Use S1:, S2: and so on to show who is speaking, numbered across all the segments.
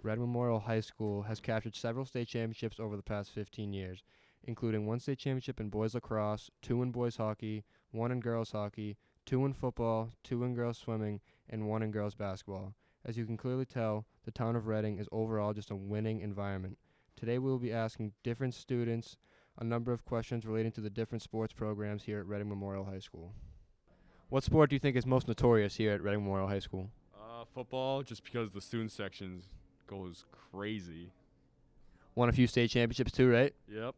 S1: Reading Memorial High School has captured several state championships over the past 15 years, including one state championship in boys lacrosse, two in boys hockey, one in girls hockey, two in football, two in girls swimming, and one in girls basketball. As you can clearly tell, the town of Reading is overall just a winning environment. Today we will be asking different students a number of questions relating to the different sports programs here at Reading Memorial High School. What sport do you think is most notorious here at Reading Memorial High School?
S2: Uh, football, just because the student sections goes crazy.
S1: Won a few state championships too, right?
S2: Yep.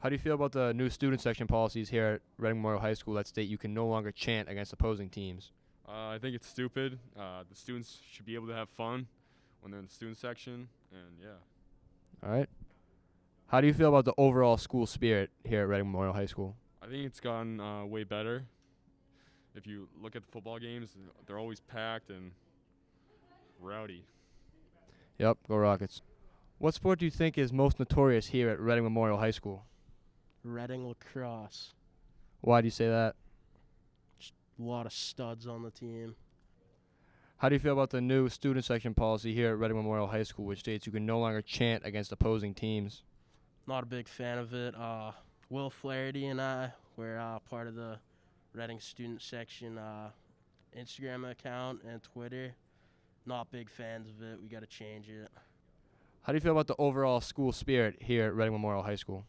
S1: How do you feel about the new student section policies here at Reading Memorial High School that state you can no longer chant against opposing teams?
S2: Uh, I think it's stupid. Uh, the students should be able to have fun when they're in the student section, and yeah.
S1: All right. How do you feel about the overall school spirit here at Reading Memorial High School?
S2: I think it's gotten uh, way better. If you look at the football games, they're always packed and rowdy.
S1: Yep, go Rockets. What sport do you think is most notorious here at Reading Memorial High School?
S3: Reading lacrosse.
S1: Why do you say that?
S3: Just A lot of studs on the team.
S1: How do you feel about the new student section policy here at Reading Memorial High School, which states you can no longer chant against opposing teams?
S3: Not a big fan of it. Uh, Will Flaherty and I were uh, part of the Reading student section uh, Instagram account and Twitter. Not big fans of it. We got to change it.
S1: How do you feel about the overall school spirit here at Reading Memorial High School?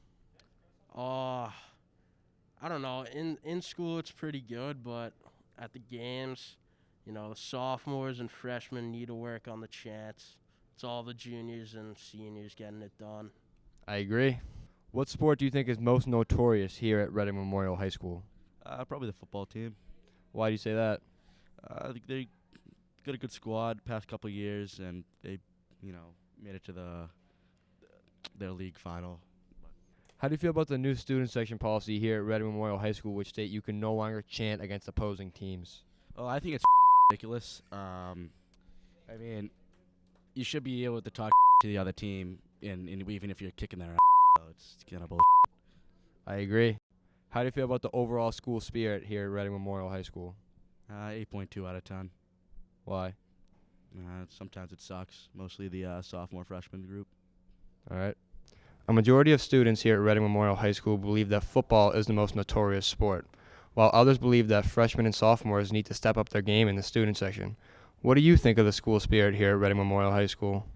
S3: Uh, I don't know. In in school, it's pretty good, but at the games, you know, the sophomores and freshmen need to work on the chants. It's all the juniors and seniors getting it done.
S1: I agree. What sport do you think is most notorious here at Reading Memorial High School?
S4: Uh, probably the football team.
S1: Why do you say that?
S4: Uh, I think they got a good squad past couple years, and they, you know, made it to the their league final.
S1: How do you feel about the new student section policy here at Reading Memorial High School, which state you can no longer chant against opposing teams?
S4: Oh, I think it's ridiculous. Um, I mean, you should be able to talk to the other team, and, and even if you're kicking their ass, so it's kind of bullshit.
S1: I agree. How do you feel about the overall school spirit here at Reading Memorial High School?
S4: Uh, 8.2 out of 10.
S1: Why?
S4: Uh, sometimes it sucks. Mostly the uh, sophomore freshman group.
S1: All right. A majority of students here at Reading Memorial High School believe that football is the most notorious sport, while others believe that freshmen and sophomores need to step up their game in the student section. What do you think of the school spirit here at Reading Memorial High School?